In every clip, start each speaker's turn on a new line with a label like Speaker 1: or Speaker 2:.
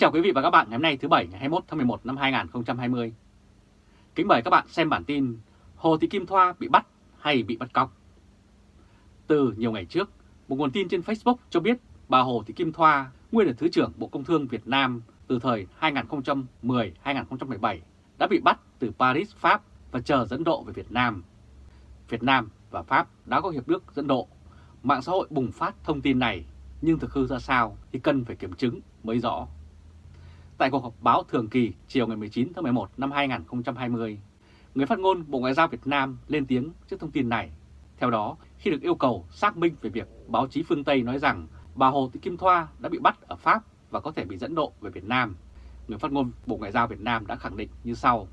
Speaker 1: Kính chào quý vị và các bạn ngày hôm nay thứ Bảy ngày 21 tháng 11 năm 2020. Kính mời các bạn xem bản tin Hồ Thị Kim Thoa bị bắt hay bị bắt cóc. Từ nhiều ngày trước, một nguồn tin trên Facebook cho biết bà Hồ Thị Kim Thoa, nguyên là Thứ trưởng Bộ Công Thương Việt Nam từ thời 2010-2017, đã bị bắt từ Paris, Pháp và chờ dẫn độ về Việt Nam. Việt Nam và Pháp đã có hiệp ước dẫn độ. Mạng xã hội bùng phát thông tin này, nhưng thực hư ra sao thì cần phải kiểm chứng mới rõ. Tại cuộc họp báo thường kỳ chiều ngày 19 tháng 11 năm 2020, người phát ngôn Bộ Ngoại giao Việt Nam lên tiếng trước thông tin này. Theo đó, khi được yêu cầu xác minh về việc báo chí phương Tây nói rằng bà Hồ Thị Kim Thoa đã bị bắt ở Pháp và có thể bị dẫn độ về Việt Nam, người phát ngôn Bộ Ngoại giao Việt Nam đã khẳng định như sau.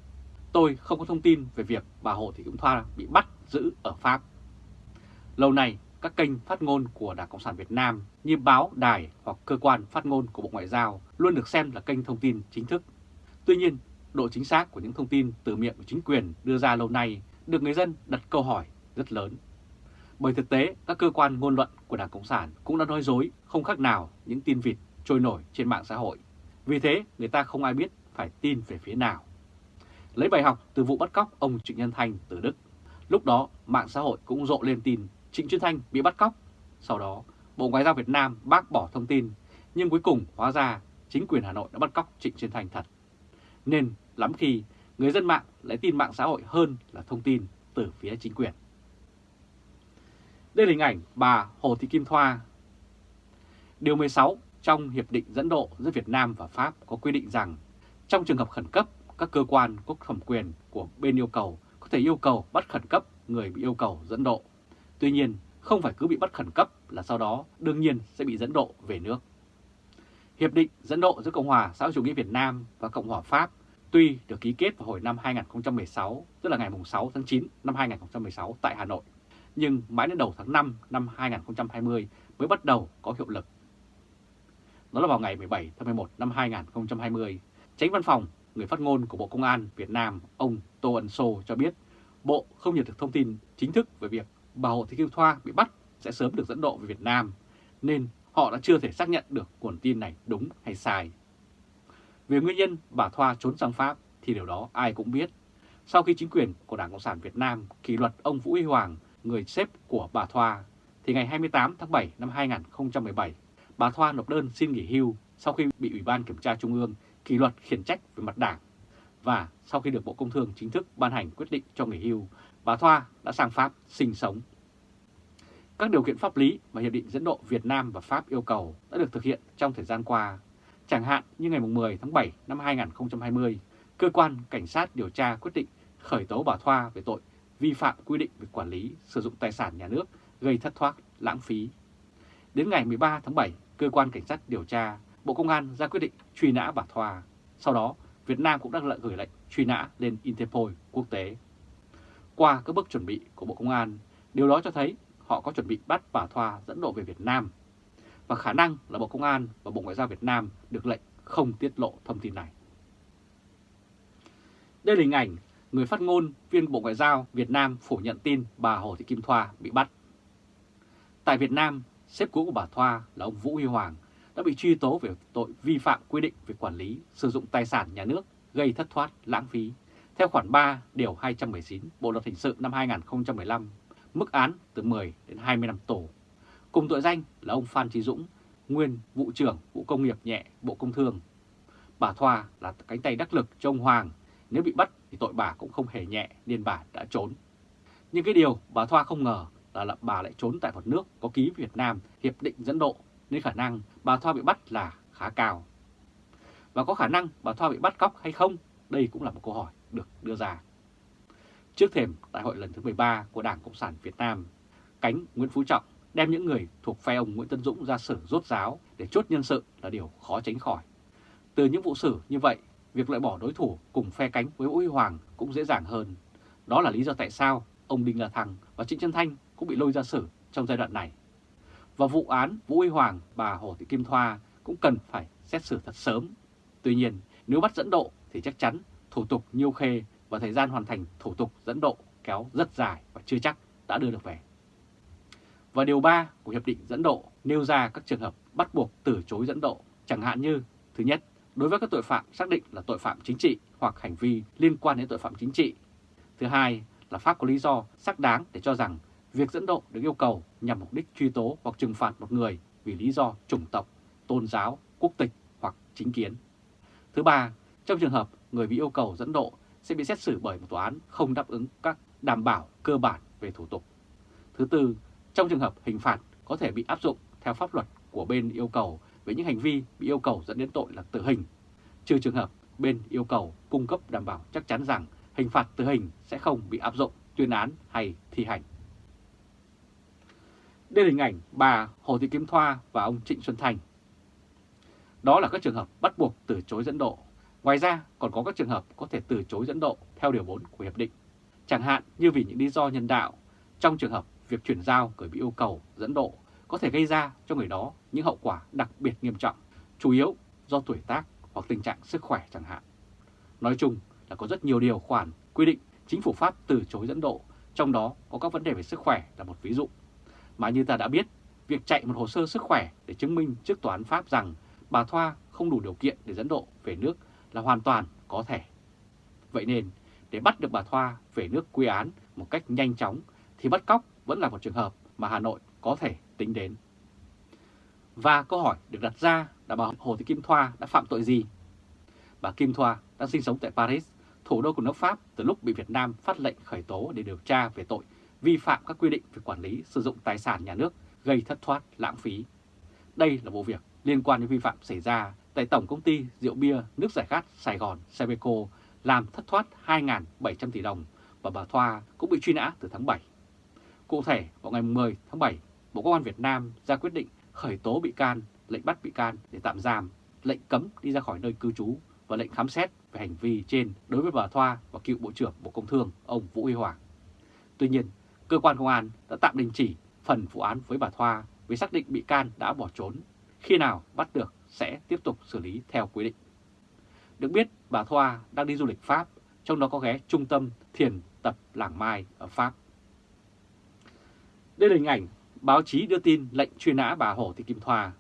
Speaker 1: Tôi không có thông tin về việc bà Hồ Thị Kim Thoa bị bắt giữ ở Pháp. Lâu nay, các kênh phát ngôn của Đảng Cộng sản Việt Nam như báo, đài hoặc cơ quan phát ngôn của Bộ Ngoại giao luôn được xem là kênh thông tin chính thức. Tuy nhiên, độ chính xác của những thông tin từ miệng của chính quyền đưa ra lâu nay được người dân đặt câu hỏi rất lớn. Bởi thực tế, các cơ quan ngôn luận của Đảng Cộng sản cũng đã nói dối không khác nào những tin vịt trôi nổi trên mạng xã hội. Vì thế, người ta không ai biết phải tin về phía nào. Lấy bài học từ vụ bắt cóc ông Trịnh Nhân Thanh từ Đức. Lúc đó, mạng xã hội cũng rộ lên tin Trịnh Xuân Thanh bị bắt cóc. Sau đó, Bộ Ngoại giao Việt Nam bác bỏ thông tin, nhưng cuối cùng hóa ra chính quyền Hà Nội đã bắt cóc Trịnh Xuân Thanh thật. Nên lắm khi người dân mạng lại tin mạng xã hội hơn là thông tin từ phía chính quyền. Đây là hình ảnh bà Hồ Thị Kim Thoa. Điều 16 trong Hiệp định dẫn độ giữa Việt Nam và Pháp có quy định rằng trong trường hợp khẩn cấp, các cơ quan có thẩm quyền của bên yêu cầu có thể yêu cầu bắt khẩn cấp người bị yêu cầu dẫn độ. Tuy nhiên, không phải cứ bị bắt khẩn cấp là sau đó đương nhiên sẽ bị dẫn độ về nước. Hiệp định dẫn độ giữa Cộng hòa xã hội chủ nghĩa Việt Nam và Cộng hòa Pháp tuy được ký kết vào hồi năm 2016, tức là ngày 6 tháng 9 năm 2016 tại Hà Nội, nhưng mãi đến đầu tháng 5 năm 2020 mới bắt đầu có hiệu lực. Đó là vào ngày 17 tháng 11 năm 2020, tránh văn phòng người phát ngôn của Bộ Công an Việt Nam ông Tô Ân Sô cho biết Bộ không nhận được thông tin chính thức về việc bà Hồ Thị Kim Thoa bị bắt sẽ sớm được dẫn độ về Việt Nam, nên họ đã chưa thể xác nhận được nguồn tin này đúng hay sai. Về nguyên nhân bà Thoa trốn sang Pháp thì điều đó ai cũng biết. Sau khi chính quyền của Đảng Cộng sản Việt Nam kỷ luật ông Vũ Huy Hoàng, người sếp của bà Thoa, thì ngày 28 tháng 7 năm 2017, bà Thoa nộp đơn xin nghỉ hưu sau khi bị Ủy ban Kiểm tra Trung ương kỷ luật khiển trách về mặt đảng. Và sau khi được Bộ Công Thương chính thức ban hành quyết định cho nghỉ hưu, bà Thoa đã sang Pháp sinh sống. Các điều kiện pháp lý và Hiệp định dẫn độ Việt Nam và Pháp yêu cầu đã được thực hiện trong thời gian qua. Chẳng hạn như ngày 10 tháng 7 năm 2020, Cơ quan Cảnh sát điều tra quyết định khởi tố bà Thoa về tội vi phạm quy định về quản lý sử dụng tài sản nhà nước gây thất thoát, lãng phí. Đến ngày 13 tháng 7, Cơ quan Cảnh sát điều tra Bộ Công an ra quyết định truy nã bà Thoa. Sau đó, Việt Nam cũng đã gửi lệnh truy nã lên Interpol quốc tế. Qua các bước chuẩn bị của Bộ Công an, điều đó cho thấy họ có chuẩn bị bắt và Thoa dẫn độ về Việt Nam. Và khả năng là Bộ Công an và Bộ Ngoại giao Việt Nam được lệnh không tiết lộ thông tin này. Đây là hình ảnh người phát ngôn viên Bộ Ngoại giao Việt Nam phủ nhận tin bà Hồ Thị Kim Thoa bị bắt. Tại Việt Nam, sếp cũ của bà Thoa là ông Vũ Huy Hoàng đã bị truy tố về tội vi phạm quy định về quản lý sử dụng tài sản nhà nước gây thất thoát lãng phí theo khoản 3 điều 219 Bộ luật hình sự năm 2015, mức án từ 10 đến 20 năm tù. Cùng tội danh là ông Phan Trí Dũng, nguyên vụ trưởng vụ công nghiệp nhẹ Bộ Công Thương. Bà Thoa là cánh tay đắc lực cho ông Hoàng, nếu bị bắt thì tội bà cũng không hề nhẹ nên bà đã trốn. Nhưng cái điều bà Thoa không ngờ là, là bà lại trốn tại một nước có ký Việt Nam hiệp định dẫn độ nên khả năng bà Thoa bị bắt là khá cao. Và có khả năng bà Thoa bị bắt cóc hay không? Đây cũng là một câu hỏi được đưa ra. Trước thềm đại hội lần thứ 13 của Đảng Cộng sản Việt Nam, cánh Nguyễn Phú Trọng đem những người thuộc phe ông Nguyễn Tân Dũng ra xử rốt ráo để chốt nhân sự là điều khó tránh khỏi. Từ những vụ xử như vậy, việc loại bỏ đối thủ cùng phe cánh với Vũ Huy Hoàng cũng dễ dàng hơn. Đó là lý do tại sao ông Đinh La Thăng và Trịnh Trân Thanh cũng bị lôi ra xử trong giai đoạn này. Và vụ án Vũ Huy Hoàng, bà Hồ Thị Kim Thoa cũng cần phải xét xử thật sớm. Tuy nhiên, nếu bắt dẫn độ thì chắc chắn thủ tục nhiêu khê và thời gian hoàn thành thủ tục dẫn độ kéo rất dài và chưa chắc đã đưa được về. Và điều 3 của Hiệp định dẫn độ nêu ra các trường hợp bắt buộc từ chối dẫn độ, chẳng hạn như Thứ nhất đối với các tội phạm xác định là tội phạm chính trị hoặc hành vi liên quan đến tội phạm chính trị. Thứ hai là Pháp có lý do xác đáng để cho rằng việc dẫn độ được yêu cầu nhằm mục đích truy tố hoặc trừng phạt một người vì lý do chủng tộc, tôn giáo, quốc tịch hoặc chính kiến. Thứ ba, trong trường hợp người bị yêu cầu dẫn độ sẽ bị xét xử bởi một tòa án không đáp ứng các đảm bảo cơ bản về thủ tục. Thứ tư, trong trường hợp hình phạt có thể bị áp dụng theo pháp luật của bên yêu cầu với những hành vi bị yêu cầu dẫn đến tội là tử hình, trừ trường hợp bên yêu cầu cung cấp đảm bảo chắc chắn rằng hình phạt tử hình sẽ không bị áp dụng, tuyên án hay thi hành. Đây là hình ảnh bà Hồ Thị Kim Thoa và ông Trịnh Xuân Thành. Đó là các trường hợp bắt buộc từ chối dẫn độ. Ngoài ra còn có các trường hợp có thể từ chối dẫn độ theo điều 4 của Hiệp định. Chẳng hạn như vì những lý do nhân đạo, trong trường hợp việc chuyển giao người bị yêu cầu dẫn độ có thể gây ra cho người đó những hậu quả đặc biệt nghiêm trọng, chủ yếu do tuổi tác hoặc tình trạng sức khỏe chẳng hạn. Nói chung là có rất nhiều điều khoản quy định chính phủ Pháp từ chối dẫn độ, trong đó có các vấn đề về sức khỏe là một ví dụ. Mà như ta đã biết, việc chạy một hồ sơ sức khỏe để chứng minh trước tòa án Pháp rằng bà Thoa không đủ điều kiện để dẫn độ về nước là hoàn toàn có thể. Vậy nên, để bắt được bà Thoa về nước quy án một cách nhanh chóng thì bắt cóc vẫn là một trường hợp mà Hà Nội có thể tính đến. Và câu hỏi được đặt ra là bà Hồ Thị Kim Thoa đã phạm tội gì? Bà Kim Thoa đang sinh sống tại Paris, thủ đô của nước Pháp từ lúc bị Việt Nam phát lệnh khởi tố để điều tra về tội vi phạm các quy định về quản lý sử dụng tài sản nhà nước gây thất thoát lãng phí. Đây là vụ việc liên quan đến vi phạm xảy ra tại Tổng Công ty Rượu Bia Nước Giải Khát Sài Gòn Sabeco làm thất thoát 2.700 tỷ đồng và bà Thoa cũng bị truy nã từ tháng 7. Cụ thể, vào ngày 10 tháng 7, Bộ Công an Việt Nam ra quyết định khởi tố bị can, lệnh bắt bị can để tạm giam, lệnh cấm đi ra khỏi nơi cư trú và lệnh khám xét về hành vi trên đối với bà Thoa và cựu Bộ trưởng Bộ Công Thương ông Vũ Huy Hoàng. Tuy nhiên, cơ quan công an đã tạm đình chỉ phần vụ án với bà Thoa vì xác định bị can đã bỏ trốn. Khi nào bắt được sẽ tiếp tục xử lý theo quy định. Được biết, bà Thoa đang đi du lịch Pháp, trong đó có ghé trung tâm thiền tập Làng Mai ở Pháp. Đây là hình ảnh báo chí đưa tin lệnh truy nã bà Hồ Thị Kim Thoa.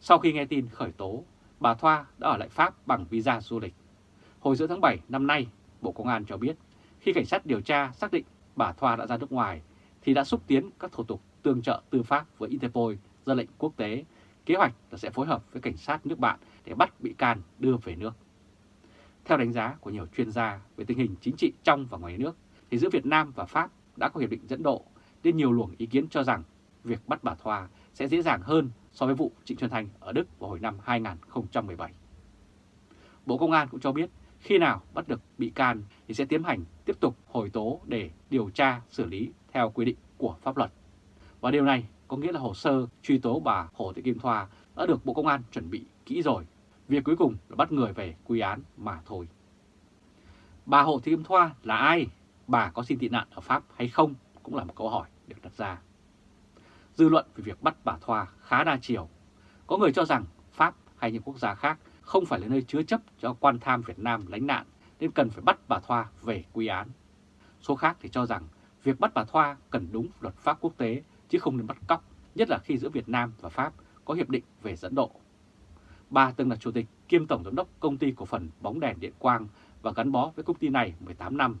Speaker 1: Sau khi nghe tin khởi tố, bà Thoa đã ở lại Pháp bằng visa du lịch. Hồi giữa tháng 7 năm nay, Bộ Công an cho biết khi cảnh sát điều tra xác định bà Thoa đã ra nước ngoài thì đã xúc tiến các thủ tục tương trợ tư pháp với Interpol ra lệnh quốc tế, kế hoạch là sẽ phối hợp với cảnh sát nước bạn để bắt bị can đưa về nước. Theo đánh giá của nhiều chuyên gia về tình hình chính trị trong và ngoài nước, thì giữa Việt Nam và Pháp đã có hiệp định dẫn độ, nên nhiều luồng ý kiến cho rằng việc bắt bà Thoa sẽ dễ dàng hơn so với vụ Trịnh Xuân Thanh ở Đức vào hồi năm 2017. Bộ Công an cũng cho biết khi nào bắt được bị can thì sẽ tiến hành tiếp tục hồi tố để điều tra xử lý theo quy định của pháp luật. Và điều này có nghĩa là hồ sơ truy tố bà Hồ Thị Kim Thoa đã được Bộ Công an chuẩn bị kỹ rồi. Việc cuối cùng là bắt người về quy án mà thôi. Bà Hồ Thị Kim Thoa là ai? Bà có xin tị nạn ở Pháp hay không? Cũng là một câu hỏi được đặt ra. Dư luận về việc bắt bà Thoa khá đa chiều. Có người cho rằng Pháp hay những quốc gia khác không phải là nơi chứa chấp cho quan tham Việt Nam lánh nạn nên cần phải bắt bà Thoa về quy án. Số khác thì cho rằng việc bắt bà Thoa cần đúng luật pháp quốc tế chứ không nên bắt cóc, nhất là khi giữa Việt Nam và Pháp có hiệp định về dẫn độ. Bà từng là chủ tịch kiêm tổng giám đốc công ty cổ phần bóng đèn điện quang và gắn bó với công ty này 18 năm.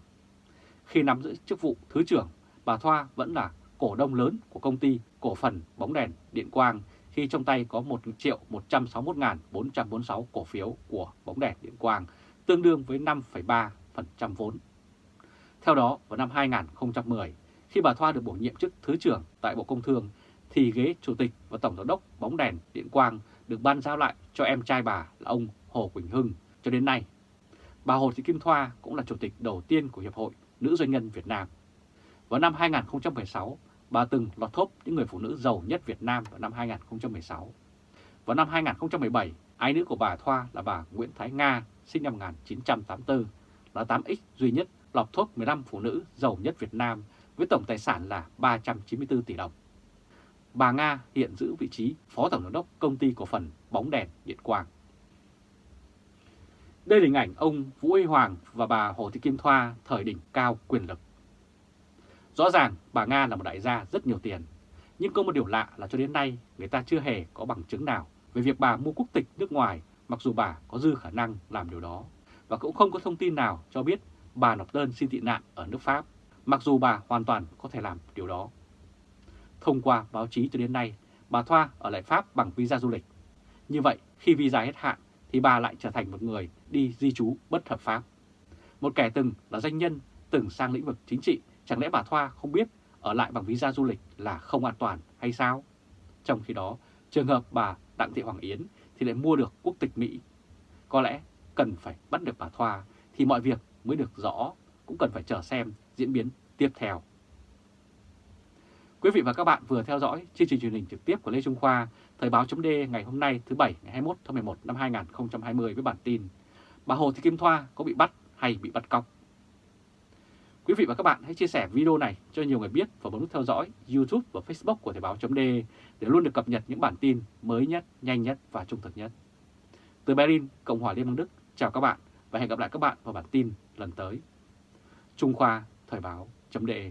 Speaker 1: Khi nắm giữ chức vụ thứ trưởng, bà Thoa vẫn là cổ đông lớn của công ty cổ phần bóng đèn điện quang khi trong tay có 1 triệu 161.446 cổ phiếu của bóng đèn điện quang, tương đương với 5,3% vốn. Theo đó, vào năm 2010, khi bà Thoa được bổ nhiệm chức Thứ trưởng tại Bộ Công Thương, thì ghế Chủ tịch và Tổng giám đốc bóng đèn điện quang được ban giao lại cho em trai bà là ông Hồ Quỳnh Hưng cho đến nay. Bà Hồ Thị Kim Thoa cũng là chủ tịch đầu tiên của Hiệp hội Nữ Doanh nhân Việt Nam. Vào năm 2016, bà từng lọt top những người phụ nữ giàu nhất Việt Nam vào năm 2016. Vào năm 2017, ái nữ của bà Thoa là bà Nguyễn Thái Nga, sinh năm 1984, là 8X duy nhất lọt top 15 phụ nữ giàu nhất Việt Nam với tổng tài sản là 394 tỷ đồng. Bà Nga hiện giữ vị trí Phó Tổng giám đốc Công ty Cổ phần Bóng đèn Điện Quang. Đây là hình ảnh ông Vũ Huy Hoàng và bà Hồ Thị Kim Thoa thời đỉnh cao quyền lực. Rõ ràng bà Nga là một đại gia rất nhiều tiền, nhưng có một điều lạ là cho đến nay người ta chưa hề có bằng chứng nào về việc bà mua quốc tịch nước ngoài mặc dù bà có dư khả năng làm điều đó, và cũng không có thông tin nào cho biết bà nộp đơn xin tị nạn ở nước Pháp, mặc dù bà hoàn toàn có thể làm điều đó. Thông qua báo chí cho đến nay, bà Thoa ở lại Pháp bằng visa du lịch. Như vậy, khi visa hết hạn thì bà lại trở thành một người đi di trú bất hợp pháp. Một kẻ từng là doanh nhân, từng sang lĩnh vực chính trị, chẳng lẽ bà Thoa không biết ở lại bằng visa du lịch là không an toàn hay sao? Trong khi đó, trường hợp bà Đặng Thị Hoàng Yến thì lại mua được quốc tịch Mỹ. Có lẽ cần phải bắt được bà Thoa thì mọi việc mới được rõ, cũng cần phải chờ xem diễn biến tiếp theo. Quý vị và các bạn vừa theo dõi chương trình truyền hình trực tiếp của Lê Trung Khoa, Thời báo chấm ngày hôm nay thứ Bảy ngày 21 tháng 11 năm 2020 với bản tin Bà Hồ Thị Kim Thoa có bị bắt hay bị bắt cóc? Quý vị và các bạn hãy chia sẻ video này cho nhiều người biết và bấm nút theo dõi YouTube và Facebook của Thời báo .de để luôn được cập nhật những bản tin mới nhất, nhanh nhất và trung thực nhất. Từ Berlin, Cộng hòa Liên bang Đức, chào các bạn và hẹn gặp lại các bạn vào bản tin lần tới. Trung Khoa Thời báo .de.